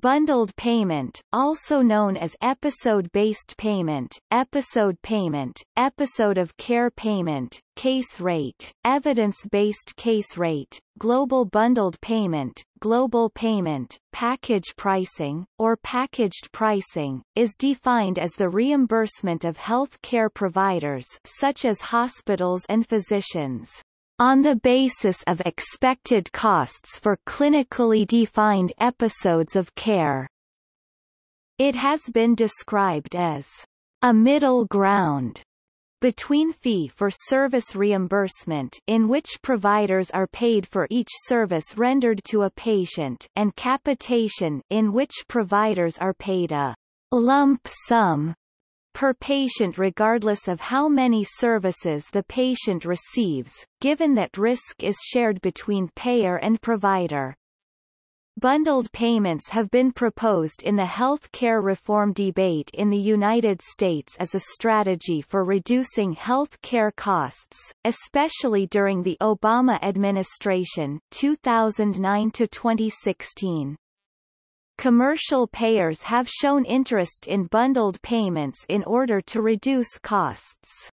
Bundled payment, also known as episode-based payment, episode payment, episode of care payment, case rate, evidence-based case rate, global bundled payment, global payment, package pricing, or packaged pricing, is defined as the reimbursement of health care providers such as hospitals and physicians on the basis of expected costs for clinically defined episodes of care. It has been described as a middle ground between fee-for-service reimbursement in which providers are paid for each service rendered to a patient and capitation in which providers are paid a lump sum per patient regardless of how many services the patient receives, given that risk is shared between payer and provider. Bundled payments have been proposed in the health care reform debate in the United States as a strategy for reducing health care costs, especially during the Obama administration 2009 to 2016. Commercial payers have shown interest in bundled payments in order to reduce costs.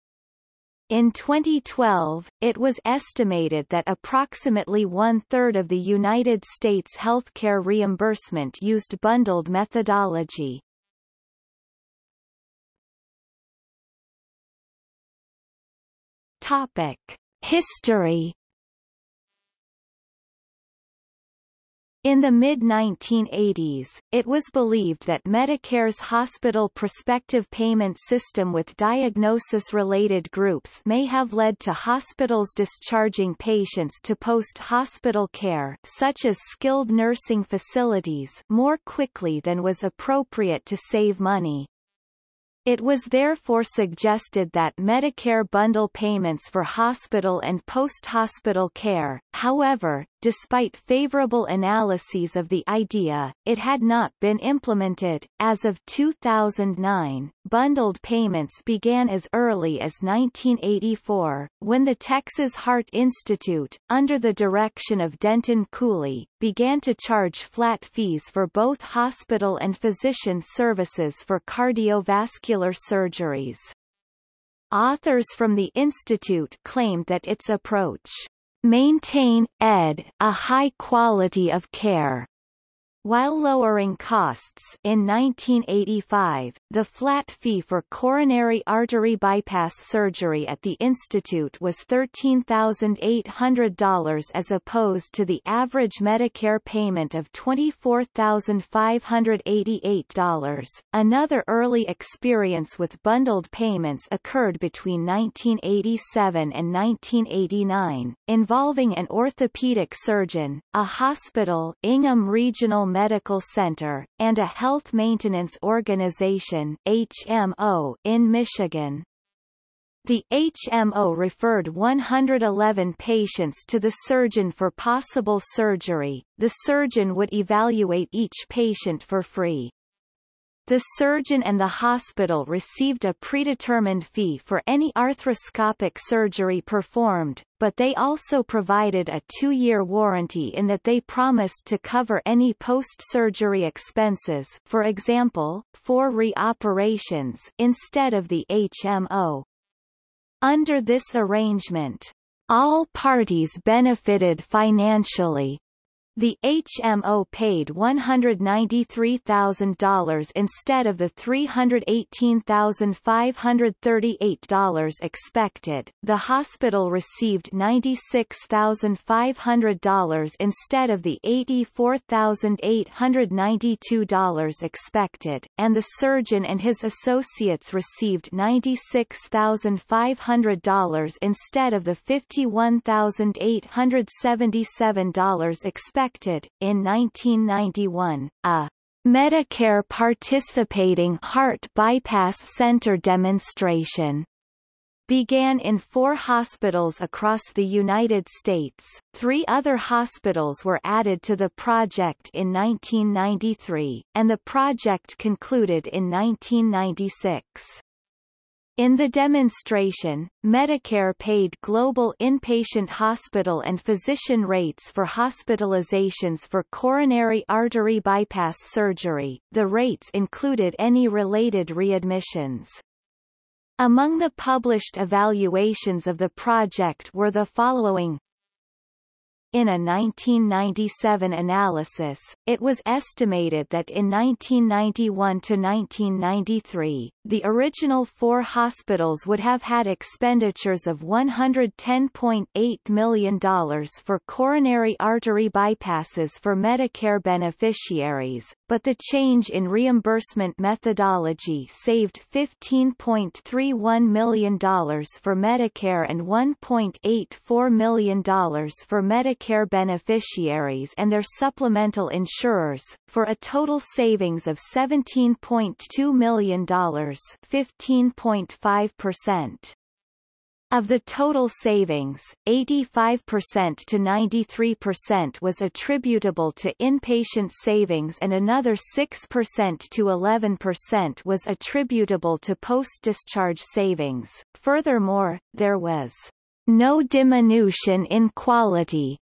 In 2012, it was estimated that approximately one-third of the United States healthcare reimbursement used bundled methodology. Topic. History In the mid-1980s, it was believed that Medicare's hospital prospective payment system with diagnosis-related groups may have led to hospitals discharging patients to post-hospital care such as skilled nursing facilities more quickly than was appropriate to save money. It was therefore suggested that Medicare bundle payments for hospital and post-hospital care, however, despite favorable analyses of the idea, it had not been implemented. As of 2009, bundled payments began as early as 1984, when the Texas Heart Institute, under the direction of Denton Cooley, began to charge flat fees for both hospital and physician services for cardiovascular surgeries. Authors from the institute claimed that its approach maintain, ed, a high quality of care while lowering costs in 1985, the flat fee for coronary artery bypass surgery at the institute was $13,800 as opposed to the average Medicare payment of $24,588. Another early experience with bundled payments occurred between 1987 and 1989, involving an orthopedic surgeon, a hospital Ingham Regional Medical Center, and a health maintenance organization HMO in Michigan. The HMO referred 111 patients to the surgeon for possible surgery. The surgeon would evaluate each patient for free. The surgeon and the hospital received a predetermined fee for any arthroscopic surgery performed, but they also provided a two-year warranty in that they promised to cover any post-surgery expenses for example, for re-operations instead of the HMO. Under this arrangement, all parties benefited financially, the HMO paid $193,000 instead of the $318,538 expected. The hospital received $96,500 instead of the $84,892 expected, and the surgeon and his associates received $96,500 instead of the $51,877 expected expected. In 1991, a Medicare participating heart bypass center demonstration began in four hospitals across the United States. Three other hospitals were added to the project in 1993, and the project concluded in 1996. In the demonstration, Medicare paid global inpatient hospital and physician rates for hospitalizations for coronary artery bypass surgery. The rates included any related readmissions. Among the published evaluations of the project were the following in a 1997 analysis, it was estimated that in 1991 to 1993, the original four hospitals would have had expenditures of $110.8 million for coronary artery bypasses for Medicare beneficiaries, but the change in reimbursement methodology saved $15.31 million for Medicare and $1.84 million for Medicare beneficiaries and their supplemental insurers, for a total savings of $17.2 million 15.5%. Of the total savings, 85% to 93% was attributable to inpatient savings and another 6% to 11% was attributable to post-discharge savings. Furthermore, there was no diminution in quality,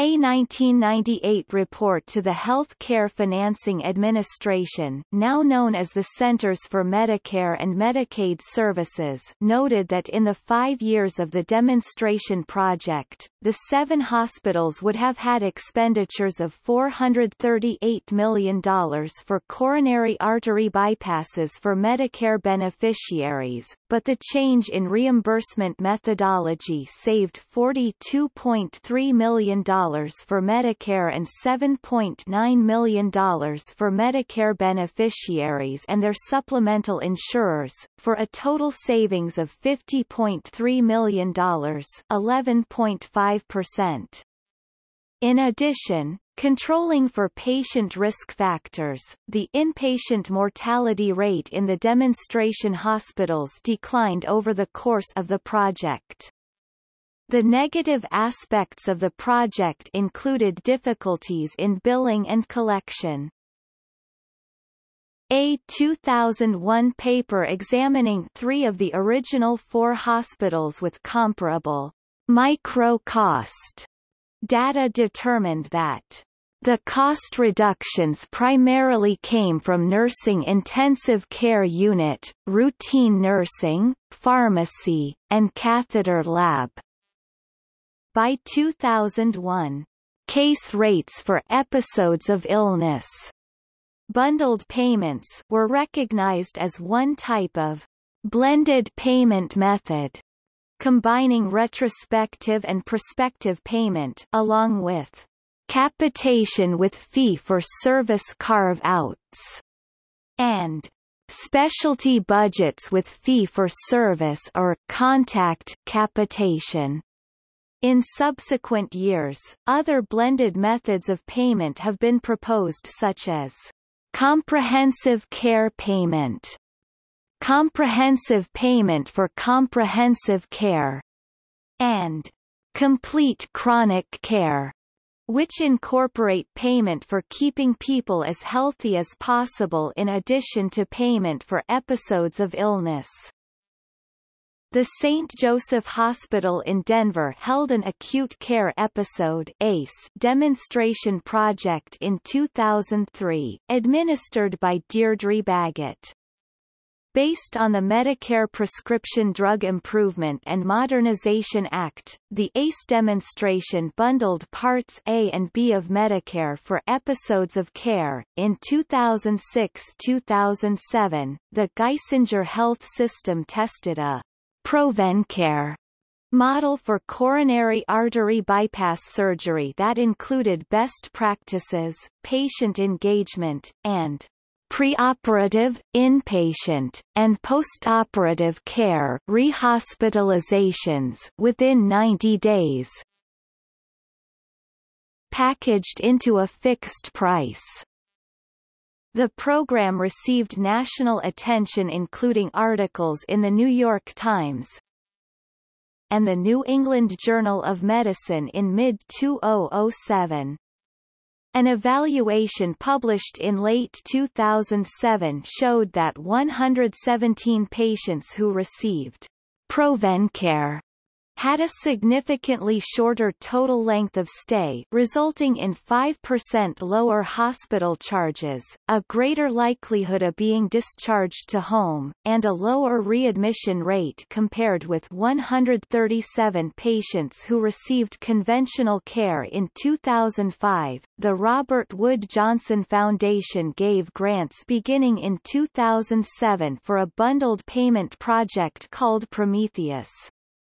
a 1998 report to the Health Care Financing Administration now known as the Centers for Medicare and Medicaid Services noted that in the five years of the demonstration project, the seven hospitals would have had expenditures of $438 million for coronary artery bypasses for Medicare beneficiaries, but the change in reimbursement methodology saved $42.3 million for Medicare and $7.9 million for Medicare beneficiaries and their supplemental insurers, for a total savings of $50.3 million 11.5%. In addition, Controlling for patient risk factors, the inpatient mortality rate in the demonstration hospitals declined over the course of the project. The negative aspects of the project included difficulties in billing and collection. A 2001 paper examining three of the original four hospitals with comparable micro-cost data determined that the cost reductions primarily came from nursing intensive care unit, routine nursing, pharmacy, and catheter lab. By 2001, case rates for episodes of illness bundled payments were recognized as one type of blended payment method, combining retrospective and prospective payment along with capitation with fee-for-service carve-outs, and specialty budgets with fee-for-service or contact capitation. In subsequent years, other blended methods of payment have been proposed such as comprehensive care payment, comprehensive payment for comprehensive care, and complete chronic care, which incorporate payment for keeping people as healthy as possible in addition to payment for episodes of illness. The St. Joseph Hospital in Denver held an acute care episode ACE demonstration project in 2003, administered by Deirdre Baggett. Based on the Medicare Prescription Drug Improvement and Modernization Act, the ACE demonstration bundled Parts A and B of Medicare for episodes of care. In 2006-2007, the Geisinger Health System tested a Provencare model for coronary artery bypass surgery that included best practices, patient engagement, and preoperative, inpatient, and postoperative care rehospitalizations within 90 days packaged into a fixed price. The program received national attention including articles in the New York Times and the New England Journal of Medicine in mid-2007. An evaluation published in late 2007 showed that 117 patients who received Provencare had a significantly shorter total length of stay resulting in 5% lower hospital charges, a greater likelihood of being discharged to home, and a lower readmission rate compared with 137 patients who received conventional care in 2005. The Robert Wood Johnson Foundation gave grants beginning in 2007 for a bundled payment project called Prometheus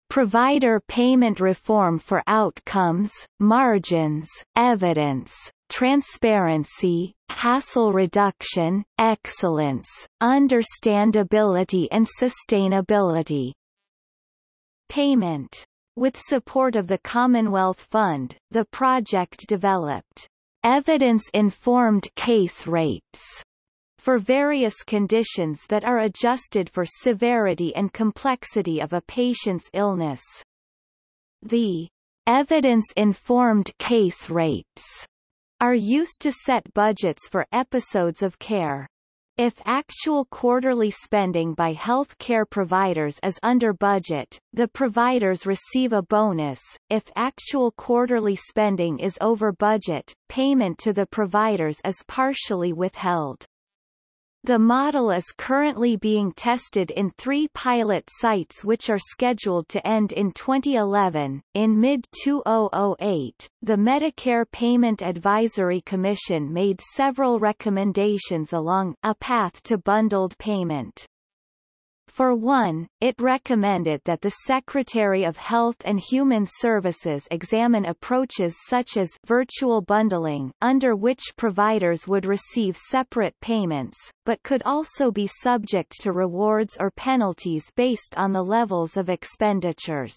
provider payment reform for outcomes, margins, evidence, transparency, hassle reduction, excellence, understandability and sustainability. Payment. With support of the Commonwealth Fund, the project developed evidence-informed case rates for various conditions that are adjusted for severity and complexity of a patient's illness. The evidence-informed case rates are used to set budgets for episodes of care. If actual quarterly spending by health care providers is under budget, the providers receive a bonus. If actual quarterly spending is over budget, payment to the providers is partially withheld. The model is currently being tested in three pilot sites which are scheduled to end in 2011. In mid-2008, the Medicare Payment Advisory Commission made several recommendations along a path to bundled payment. For one, it recommended that the Secretary of Health and Human Services examine approaches such as virtual bundling, under which providers would receive separate payments, but could also be subject to rewards or penalties based on the levels of expenditures.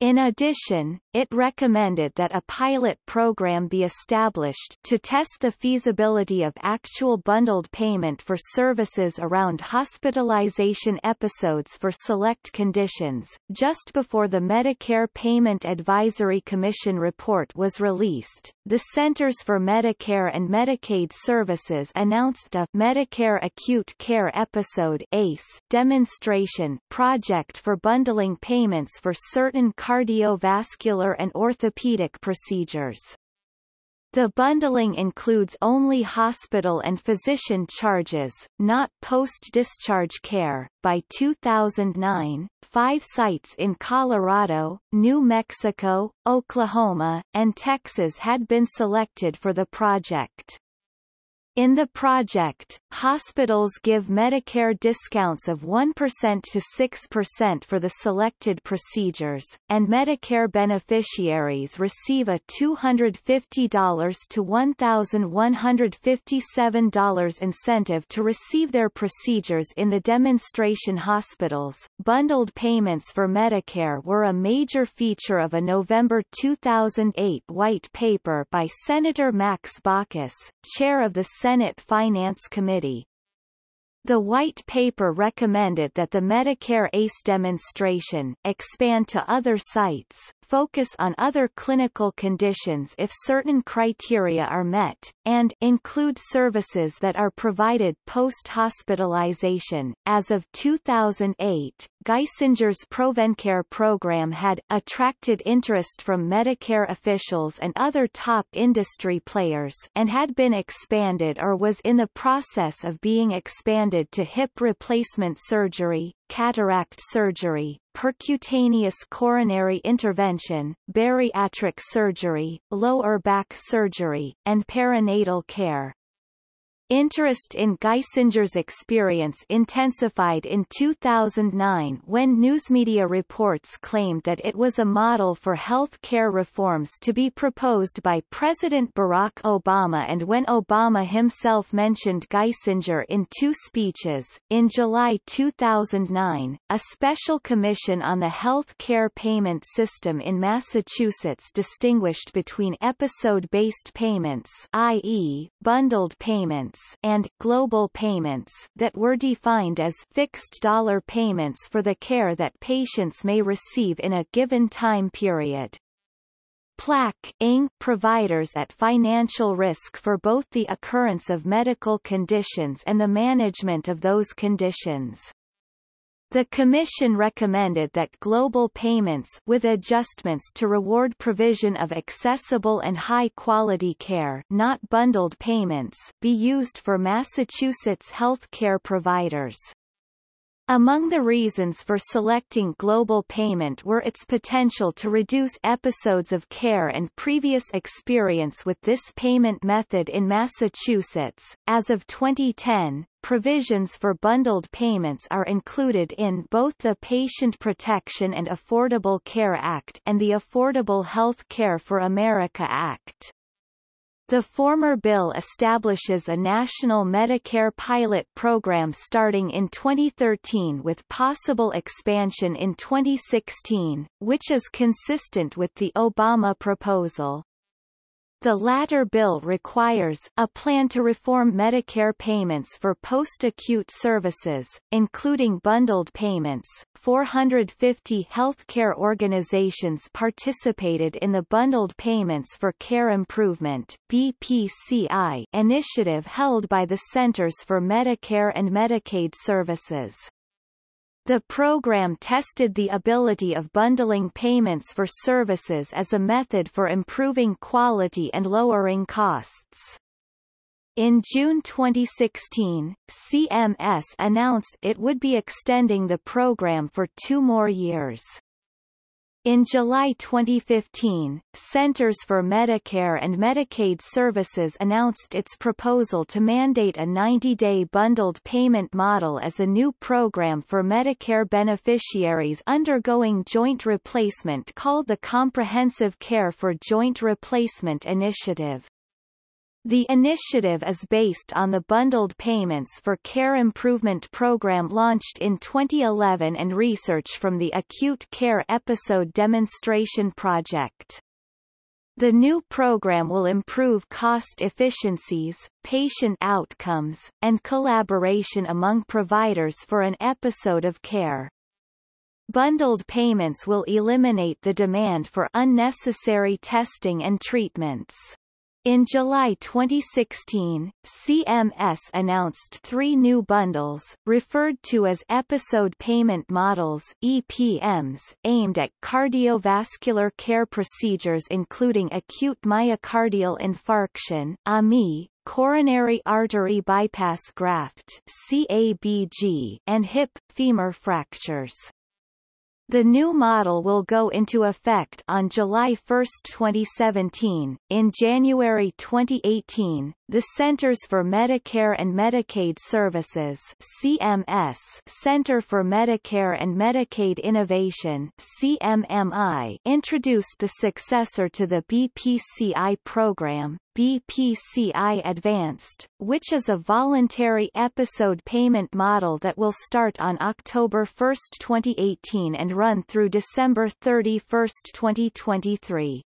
In addition, it recommended that a pilot program be established to test the feasibility of actual bundled payment for services around hospitalization episodes for select conditions. Just before the Medicare Payment Advisory Commission report was released, the Centers for Medicare and Medicaid Services announced a Medicare Acute Care Episode ACE demonstration project for bundling payments for certain cardiovascular and orthopedic procedures. The bundling includes only hospital and physician charges, not post-discharge care. By 2009, five sites in Colorado, New Mexico, Oklahoma, and Texas had been selected for the project. In the project, hospitals give Medicare discounts of 1% to 6% for the selected procedures, and Medicare beneficiaries receive a $250 to $1,157 incentive to receive their procedures in the demonstration hospitals. Bundled payments for Medicare were a major feature of a November 2008 white paper by Senator Max Baucus, chair of the Senate Finance Committee. The white paper recommended that the Medicare ACE demonstration expand to other sites, focus on other clinical conditions if certain criteria are met, and include services that are provided post-hospitalization. As of 2008, Geisinger's Provencare program had attracted interest from Medicare officials and other top industry players and had been expanded or was in the process of being expanded to hip replacement surgery, cataract surgery, percutaneous coronary intervention, bariatric surgery, lower back surgery, and perinatal care. Interest in Geisinger's experience intensified in 2009 when newsmedia reports claimed that it was a model for health care reforms to be proposed by President Barack Obama and when Obama himself mentioned Geisinger in two speeches. In July 2009, a special commission on the health care payment system in Massachusetts distinguished between episode-based payments i.e., bundled payments and global payments that were defined as fixed dollar payments for the care that patients may receive in a given time period. plaque Inc. providers at financial risk for both the occurrence of medical conditions and the management of those conditions. The Commission recommended that global payments with adjustments to reward provision of accessible and high-quality care not bundled payments be used for Massachusetts health care providers. Among the reasons for selecting global payment were its potential to reduce episodes of care and previous experience with this payment method in Massachusetts. As of 2010, provisions for bundled payments are included in both the Patient Protection and Affordable Care Act and the Affordable Health Care for America Act. The former bill establishes a national Medicare pilot program starting in 2013 with possible expansion in 2016, which is consistent with the Obama proposal. The latter bill requires a plan to reform Medicare payments for post-acute services, including bundled payments. 450 healthcare organizations participated in the Bundled Payments for Care Improvement (BPCI) initiative held by the Centers for Medicare and Medicaid Services. The program tested the ability of bundling payments for services as a method for improving quality and lowering costs. In June 2016, CMS announced it would be extending the program for two more years. In July 2015, Centers for Medicare and Medicaid Services announced its proposal to mandate a 90-day bundled payment model as a new program for Medicare beneficiaries undergoing joint replacement called the Comprehensive Care for Joint Replacement Initiative. The initiative is based on the Bundled Payments for Care Improvement Program launched in 2011 and research from the Acute Care Episode Demonstration Project. The new program will improve cost efficiencies, patient outcomes, and collaboration among providers for an episode of care. Bundled payments will eliminate the demand for unnecessary testing and treatments. In July 2016, CMS announced three new bundles, referred to as Episode Payment Models EPMs, aimed at cardiovascular care procedures including acute myocardial infarction AMI, coronary artery bypass graft CABG, and hip, femur fractures. The new model will go into effect on July 1, 2017. In January 2018, the Centers for Medicare and Medicaid Services CMS Center for Medicare and Medicaid Innovation CMMI introduced the successor to the BPCI program, BPCI Advanced, which is a voluntary episode payment model that will start on October 1, 2018 and run through December 31, 2023.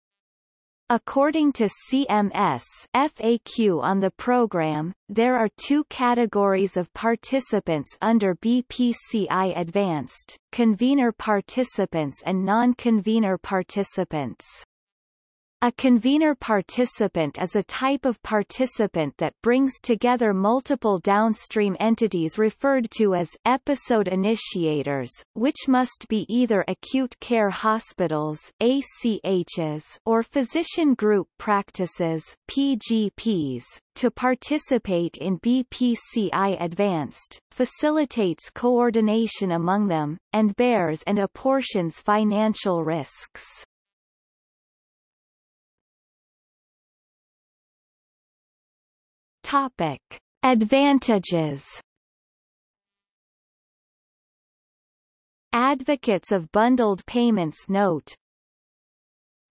According to CMS FAQ on the program, there are two categories of participants under BPCI Advanced, convener participants and non-convener participants. A convener participant is a type of participant that brings together multiple downstream entities referred to as episode initiators, which must be either acute care hospitals ACHs or physician group practices PGPs, to participate in BPCI Advanced, facilitates coordination among them, and bears and apportions financial risks. Topic: Advantages. Advocates of bundled payments note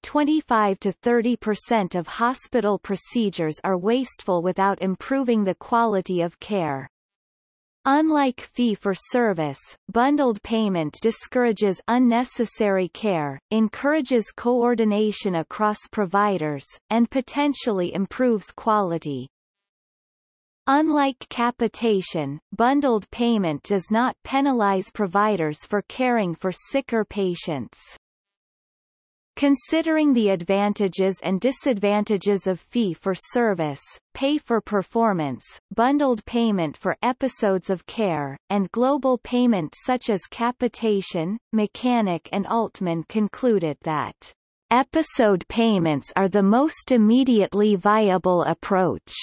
25 to 30 percent of hospital procedures are wasteful without improving the quality of care. Unlike fee-for-service, bundled payment discourages unnecessary care, encourages coordination across providers, and potentially improves quality. Unlike capitation, bundled payment does not penalize providers for caring for sicker patients. Considering the advantages and disadvantages of fee-for-service, pay-for-performance, bundled payment for episodes of care, and global payment such as capitation, Mechanic and Altman concluded that episode payments are the most immediately viable approach.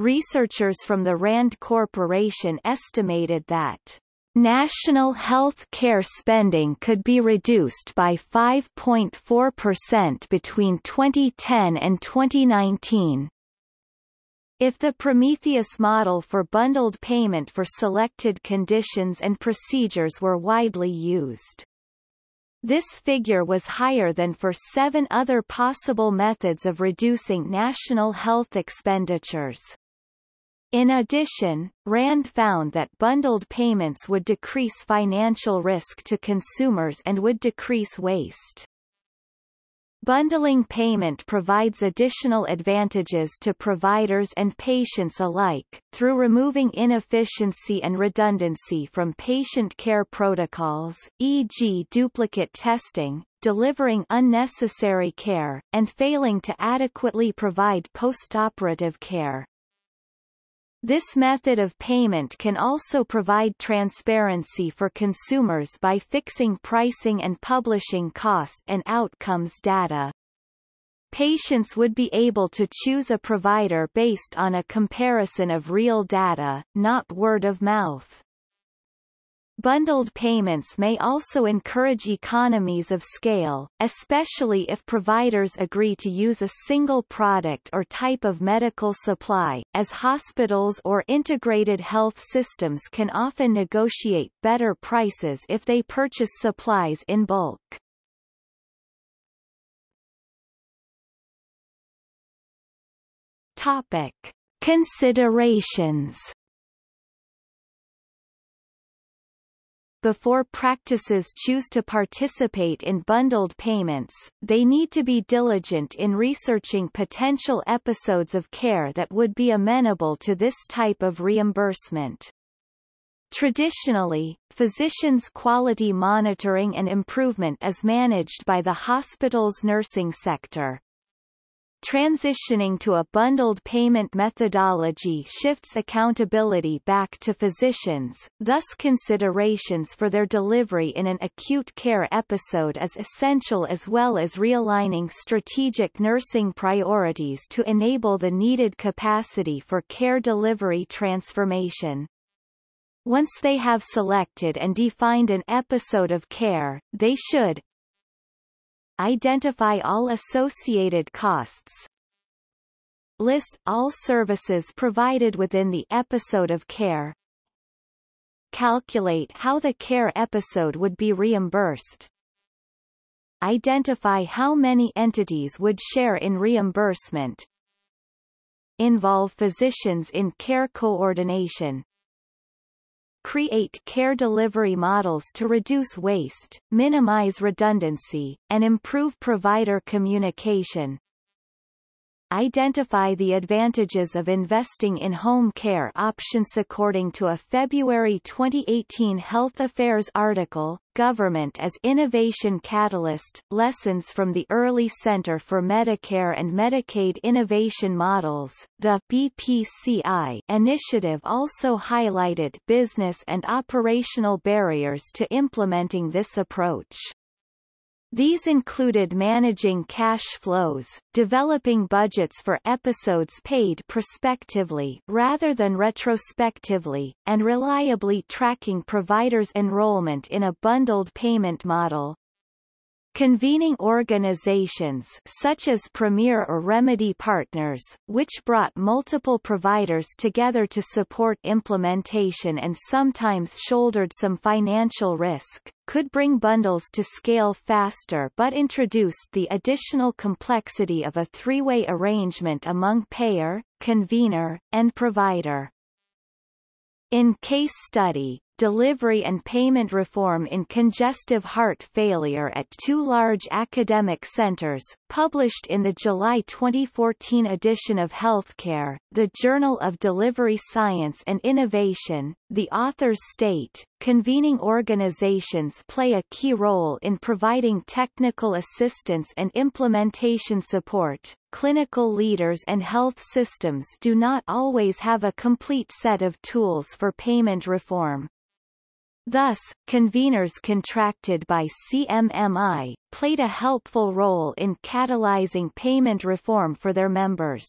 Researchers from the RAND Corporation estimated that National health care spending could be reduced by 5.4% between 2010 and 2019. If the Prometheus model for bundled payment for selected conditions and procedures were widely used. This figure was higher than for seven other possible methods of reducing national health expenditures. In addition, RAND found that bundled payments would decrease financial risk to consumers and would decrease waste. Bundling payment provides additional advantages to providers and patients alike, through removing inefficiency and redundancy from patient care protocols, e.g. duplicate testing, delivering unnecessary care, and failing to adequately provide postoperative care. This method of payment can also provide transparency for consumers by fixing pricing and publishing cost and outcomes data. Patients would be able to choose a provider based on a comparison of real data, not word of mouth. Bundled payments may also encourage economies of scale, especially if providers agree to use a single product or type of medical supply, as hospitals or integrated health systems can often negotiate better prices if they purchase supplies in bulk. Topic. Considerations Before practices choose to participate in bundled payments, they need to be diligent in researching potential episodes of care that would be amenable to this type of reimbursement. Traditionally, physicians' quality monitoring and improvement is managed by the hospital's nursing sector. Transitioning to a bundled payment methodology shifts accountability back to physicians, thus considerations for their delivery in an acute care episode is essential as well as realigning strategic nursing priorities to enable the needed capacity for care delivery transformation. Once they have selected and defined an episode of care, they should, Identify all associated costs. List all services provided within the episode of care. Calculate how the care episode would be reimbursed. Identify how many entities would share in reimbursement. Involve physicians in care coordination create care delivery models to reduce waste, minimize redundancy, and improve provider communication. Identify the advantages of investing in home care options according to a February 2018 Health Affairs article, Government as Innovation Catalyst, Lessons from the Early Center for Medicare and Medicaid Innovation Models. The BPCI initiative also highlighted business and operational barriers to implementing this approach. These included managing cash flows, developing budgets for episodes paid prospectively rather than retrospectively, and reliably tracking providers' enrollment in a bundled payment model. Convening organizations such as Premier or Remedy Partners, which brought multiple providers together to support implementation and sometimes shouldered some financial risk, could bring bundles to scale faster but introduced the additional complexity of a three-way arrangement among payer, convener, and provider. In case study, delivery and payment reform in congestive heart failure at two large academic centers, published in the July 2014 edition of Healthcare, the Journal of Delivery Science and Innovation, the authors state, convening organizations play a key role in providing technical assistance and implementation support. Clinical leaders and health systems do not always have a complete set of tools for payment reform. Thus, conveners contracted by CMMI, played a helpful role in catalyzing payment reform for their members.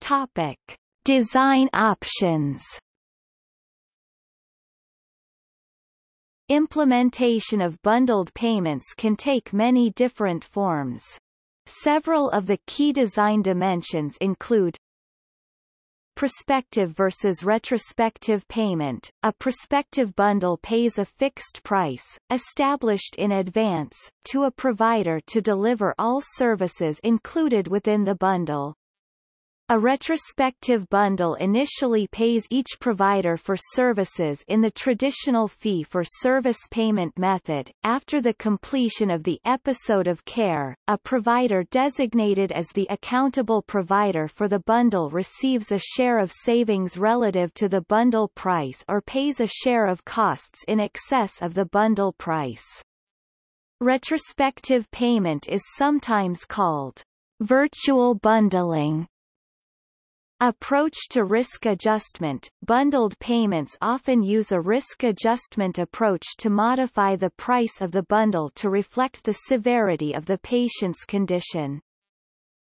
Topic. Design options Implementation of bundled payments can take many different forms. Several of the key design dimensions include Prospective versus retrospective payment. A prospective bundle pays a fixed price, established in advance, to a provider to deliver all services included within the bundle. A retrospective bundle initially pays each provider for services in the traditional fee-for-service payment method. After the completion of the episode of care, a provider designated as the accountable provider for the bundle receives a share of savings relative to the bundle price or pays a share of costs in excess of the bundle price. Retrospective payment is sometimes called virtual bundling Approach to risk adjustment Bundled payments often use a risk adjustment approach to modify the price of the bundle to reflect the severity of the patient's condition.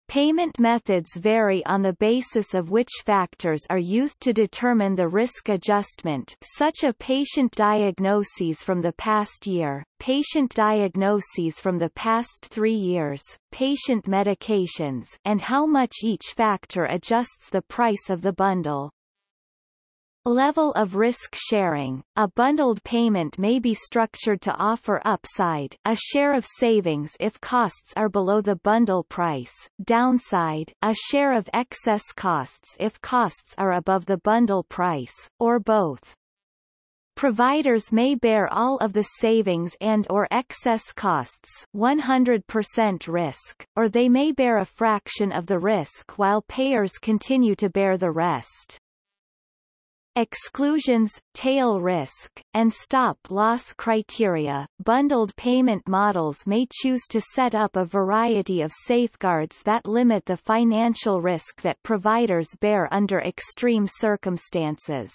Payment methods vary on the basis of which factors are used to determine the risk adjustment such a patient diagnoses from the past year, patient diagnoses from the past three years, patient medications and how much each factor adjusts the price of the bundle. Level of risk sharing. A bundled payment may be structured to offer upside, a share of savings if costs are below the bundle price, downside, a share of excess costs if costs are above the bundle price, or both. Providers may bear all of the savings and or excess costs 100% risk, or they may bear a fraction of the risk while payers continue to bear the rest. Exclusions, tail risk, and stop-loss criteria. Bundled payment models may choose to set up a variety of safeguards that limit the financial risk that providers bear under extreme circumstances.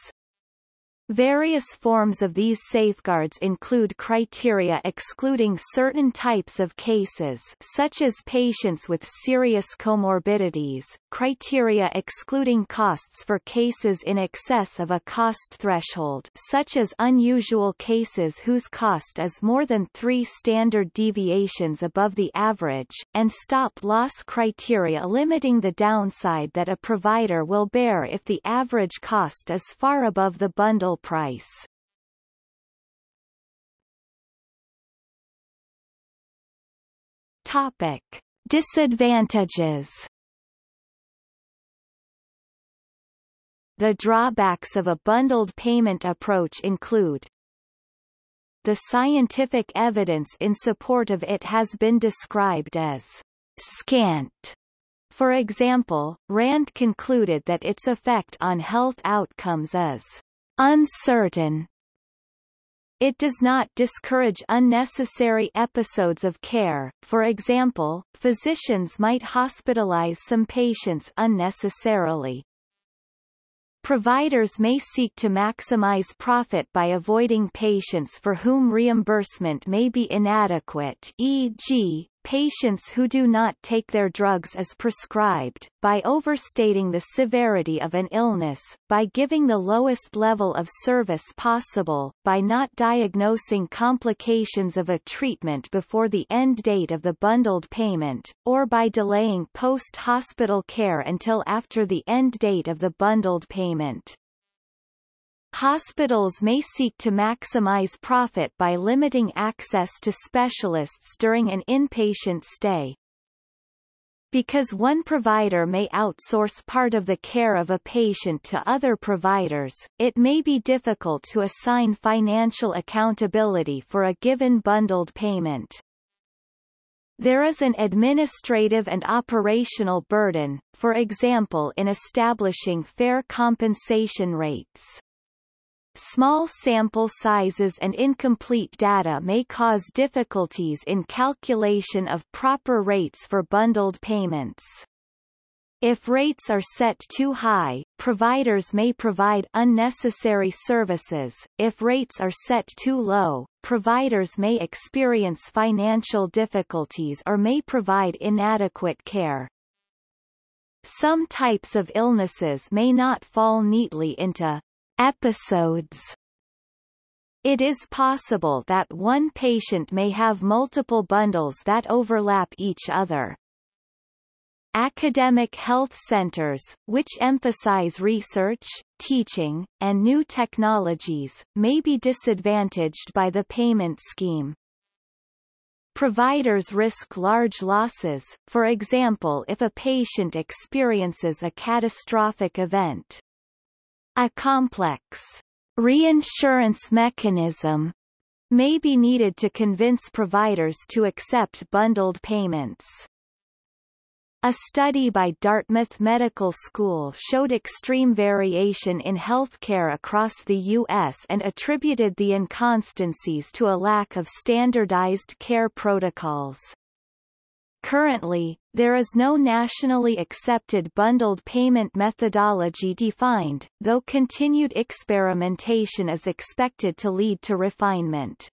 Various forms of these safeguards include criteria excluding certain types of cases such as patients with serious comorbidities, criteria excluding costs for cases in excess of a cost threshold such as unusual cases whose cost is more than three standard deviations above the average, and stop-loss criteria limiting the downside that a provider will bear if the average cost is far above the bundle price. Topic. Disadvantages The drawbacks of a bundled payment approach include The scientific evidence in support of it has been described as scant for example, RAND concluded that its effect on health outcomes is uncertain. It does not discourage unnecessary episodes of care, for example, physicians might hospitalize some patients unnecessarily. Providers may seek to maximize profit by avoiding patients for whom reimbursement may be inadequate e.g., patients who do not take their drugs as prescribed, by overstating the severity of an illness, by giving the lowest level of service possible, by not diagnosing complications of a treatment before the end date of the bundled payment, or by delaying post-hospital care until after the end date of the bundled payment. Hospitals may seek to maximize profit by limiting access to specialists during an inpatient stay. Because one provider may outsource part of the care of a patient to other providers, it may be difficult to assign financial accountability for a given bundled payment. There is an administrative and operational burden, for example in establishing fair compensation rates. Small sample sizes and incomplete data may cause difficulties in calculation of proper rates for bundled payments. If rates are set too high, providers may provide unnecessary services. If rates are set too low, providers may experience financial difficulties or may provide inadequate care. Some types of illnesses may not fall neatly into episodes. It is possible that one patient may have multiple bundles that overlap each other. Academic health centers, which emphasize research, teaching, and new technologies, may be disadvantaged by the payment scheme. Providers risk large losses, for example if a patient experiences a catastrophic event. A complex reinsurance mechanism may be needed to convince providers to accept bundled payments. A study by Dartmouth Medical School showed extreme variation in healthcare across the U.S. and attributed the inconstancies to a lack of standardized care protocols. Currently, there is no nationally accepted bundled payment methodology defined, though continued experimentation is expected to lead to refinement.